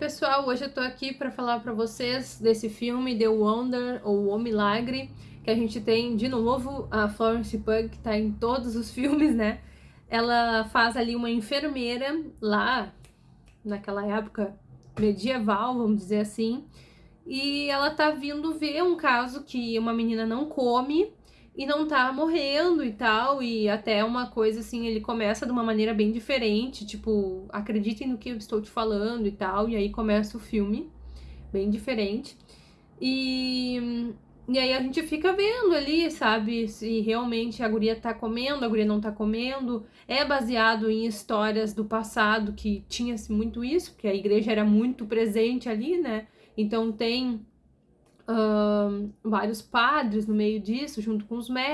pessoal, hoje eu tô aqui para falar para vocês desse filme The Wonder ou O Milagre, que a gente tem de novo a Florence Pugh, que tá em todos os filmes, né? Ela faz ali uma enfermeira lá naquela época medieval, vamos dizer assim, e ela tá vindo ver um caso que uma menina não come e não tá morrendo e tal, e até uma coisa assim, ele começa de uma maneira bem diferente, tipo, acreditem no que eu estou te falando e tal, e aí começa o filme, bem diferente. E, e aí a gente fica vendo ali, sabe, se realmente a guria tá comendo, a guria não tá comendo. É baseado em histórias do passado que tinha-se muito isso, porque a igreja era muito presente ali, né? Então tem vários padres no meio disso, junto com os médicos.